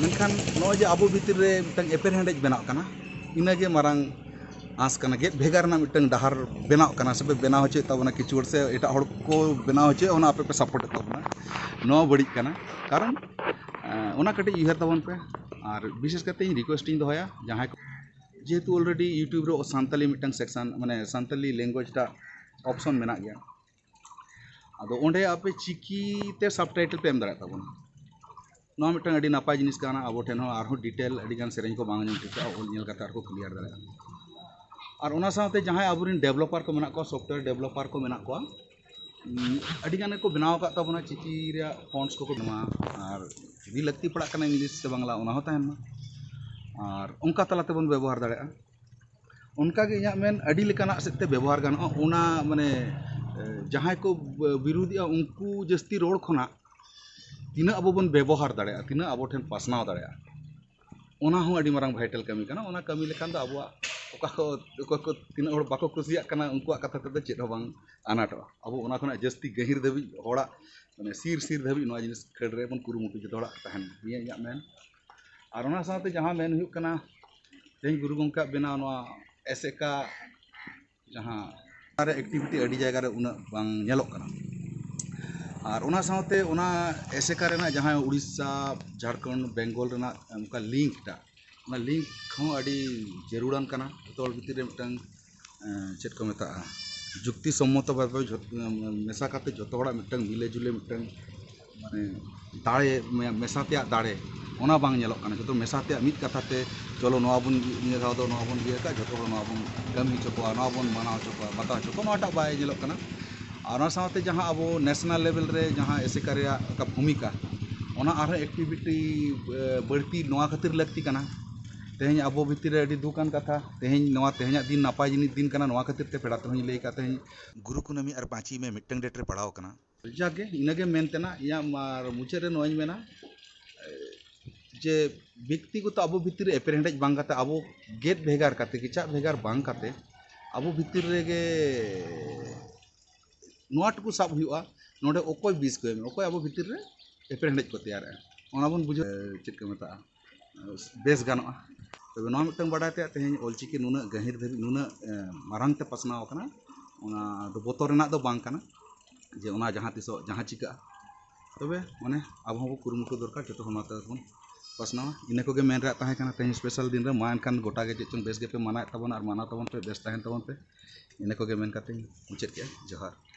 मेखान नोजे अब भितर एपेर हेडेज बना इनगे मांग आसान गेद भेगार बना हचे तबना किचुड़ से एट को बना हचे आपे पे सपोर्ट तबना बड़ी कारण कटे उहर तब पे और विशेष करते रिक्वेस्ट दया जहाँ जेहतु अलरेडी यूट्यूब सानी मिट्टन सेक्शन मैंने सानी लैंगुएजा अपशन मे अब चिकीते सब टाइटल पे दाए तबना ᱱᱚᱣᱟ ᱢᱤᱫᱴᱟᱝ ᱟᱹᱰᱤ ᱱᱟᱯᱟᱭ ᱡᱤᱱᱤᱥ ᱠᱟᱱᱟ ᱟᱵᱚ ᱴᱷᱮᱱ ᱦᱚᱸ ᱟᱨᱦᱚᱸ ᱰᱤᱴᱮᱞ ᱟᱹᱰᱤᱜᱟᱱ ᱥᱮᱨᱮᱧ ᱠᱚ ᱵᱟᱝ ᱟᱸᱡᱚᱢ ᱴᱷᱤᱠᱟᱹᱜᱼᱟ ᱚᱞ ᱧᱮᱞ ᱠᱟᱛᱮ ᱟᱨᱠᱚ ᱠᱞᱤᱭᱟᱨ ᱫᱟᱲᱮᱭᱟᱜᱼᱟ ᱟᱨ ᱚᱱᱟ ᱥᱟᱶᱛᱮ ᱡᱟᱦᱟᱸᱭ ᱟᱵᱚᱨᱮᱱ ᱰᱮᱵᱷᱞᱚᱯᱟᱨ ᱠᱚ ᱢᱮᱱᱟᱜ ᱠᱚᱣᱟ ᱥᱚᱯᱷᱴᱣᱮᱭᱟᱨ ᱰᱮᱵᱷᱞᱚᱯᱟᱨ ᱠᱚ ᱢᱮᱱᱟᱜ ᱠᱚᱣᱟ ᱟᱹᱰᱤᱜᱟᱱ ᱜᱮᱠᱚ ᱵᱮᱱᱟᱣ ᱟᱠᱟᱫ ᱛᱟᱵᱚᱱᱟ ᱪᱤᱠᱤ ᱨᱮᱭᱟᱜ ᱯᱷᱚᱱᱴᱥ ᱠᱚᱠᱚ ᱵᱮᱱᱟᱣᱟ ᱟᱨ ᱡᱩᱫᱤ ᱞᱟᱹᱠᱛᱤ ᱯᱟᱲᱟᱜ ᱠᱟᱱᱟ ᱤᱝᱞᱤᱥ ᱥᱮ ᱵᱟᱝᱞᱟ ᱚᱱᱟ ᱦᱚᱸ ᱛᱟᱦᱮᱱ ᱢᱟ ᱟᱨ ᱚᱱᱠᱟ ᱛᱟᱞᱟ ᱛᱮᱵᱚᱱ ᱵᱮᱵᱚᱦᱟᱨ ᱫᱟᱲᱮᱭᱟᱜᱼᱟ ᱚᱱᱠᱟᱜᱮ ᱤᱧᱟᱹᱜ ᱢᱮᱱ ᱟᱹᱰᱤ ᱞᱮᱠᱟᱱᱟᱜ ᱥᱮᱫ ᱛᱮ ᱵᱮᱵᱚᱦᱟᱨ ᱜᱟᱱᱚᱜᱼᱟ ᱚᱱᱟ ᱢᱟᱱᱮ ᱡᱟᱦᱟᱸᱭ ᱠᱚ ᱵᱤᱨᱩᱫᱮᱜᱼᱟ ᱩᱱᱠᱩ ᱡᱟᱹᱥᱛᱤ ᱨᱚᱲ ᱠᱷᱚᱱᱟᱜ tina abobon bebohar dada tina aboten pasnao dada ona hong di marang vital kami kana ona kami lekan da abua oka ko oka ko tina or bako kusia kana unku a kata kata cedo bang anato abu ona kona justi gehir dabi ora, mane sir sir dabi no jenis nis kerre pun kuru mutu cedo la tahan biya ya men arona sate jaha men hiu kana deng guru gongka bina noa eseka jaha are activity adi jaga re una bang nyalok kana ᱟᱨ ᱚᱱᱟ ᱥᱟᱶᱛᱮ ᱚᱱᱟ ᱮᱥᱮᱠᱟ ᱨᱮᱱᱟᱜ ᱡᱟᱦᱟᱸ ᱩᱲᱤᱥᱥᱟ ᱡᱷᱟᱲᱠᱷᱚᱸᱰ ᱵᱮᱝᱜᱚᱞ ᱨᱮᱱᱟᱜ ᱚᱱᱠᱟ link ᱴᱟᱜ ᱚᱱᱟ link ᱦᱚᱸ ᱟᱹᱰᱤ ᱡᱟᱹᱨᱩᱲᱟᱱ ᱠᱟᱱᱟ ᱡᱚᱛᱚ ᱦᱚᱲ ᱵᱷᱤᱛᱤᱨ ᱨᱮ ᱢᱤᱫᱴᱟᱝ ᱪᱮᱫ ᱠᱚ ᱢᱮᱛᱟᱜᱼᱟ ᱡᱩᱠᱛᱤ ᱥᱚᱢᱢᱚᱛᱚ ᱵᱷᱟᱵᱮ ᱢᱮᱥᱟ ᱠᱟᱛᱮ ᱡᱚᱛᱚ ᱦᱚᱲᱟᱜ ᱢᱤᱫᱴᱟᱝ ᱢᱤᱞᱮ ᱡᱩᱞᱮ ᱢᱤᱫᱴᱟᱝ ᱢᱟᱱᱮ ᱫᱟᱲᱮ ᱢᱮᱥᱟ ᱛᱮᱭᱟᱜ ᱫᱟᱲᱮ ᱚᱱᱟ ᱵᱟᱝ ᱧᱮᱞᱚᱜ ᱠᱟᱱᱟ ᱡᱚᱛᱚ ᱢᱮᱥᱟ ᱛᱮᱭᱟᱜ ᱢᱤᱫ ᱠᱟᱛᱷᱟᱛᱮ ᱪᱚᱞᱚ ᱱᱚᱣᱟ ᱵᱚᱱ ᱱᱤᱭᱟᱹ ᱫᱷᱟᱣ ᱫᱚ ᱱᱚᱣᱟ ᱵᱚᱱ ᱤᱭᱟᱹ ᱠᱟᱜᱼᱟ ᱡᱚᱛᱚ ᱦᱚᱲ ᱱᱚᱣᱟ ᱵᱚᱱ ᱠᱟᱹᱢᱤ ᱦᱚᱪᱚ ᱠᱚᱣᱟ ᱱᱚᱣᱟ ᱵᱚᱱ ᱢᱟᱱᱟᱣ ᱦᱚᱪᱚ ᱠᱚᱣᱟ ᱵᱟᱛᱟᱣ ᱦᱚᱪᱚ ᱠᱚᱣᱟ ᱱᱚᱣᱟᱴᱟᱜ ᱵᱟᱭ ᱧᱮᱞᱚᱜ ᱠᱟᱱᱟ और अब नैशनल लेवल जहाँ एस एक् भूमिका और एक्टिविटी बढ़ती ना खातर लगती तेहे अब भितर दुखान कथा तेहेना तेहे दिन नपाय जिन दिन का खातर पेड़ा तेहे लैक तेहे गुरु कुनमी और पाँची में मिट्टन डेट में पढ़ाव करना जागे इनगे मनतेना इं मुचादे नोना जे व्यक्तिगत अब भितर एपेर हेडेज बाते अब गेद भेगारे किचा भेगार बाते अब भितर नाटू सब होने अकय बीज को अकय अब भितर एपे हेज को तैयार है बुझे चेक को मेता बेस गाना तब ना मिट्टन तेज तेहेन अलचिकी नुना गहिर धाबी नुना मारंगे पासनावना बतरना तो जे जहाँ तीस जहाँ चिका तब मैंने अब हम कम दरकार जो बन पासना इनको मेन तेज स्पेशल दिन में माँ गोटा के चेचन बेस पे माना तब माना तब बेस तहन तब पे इनको मन कर मुचाद के जोहार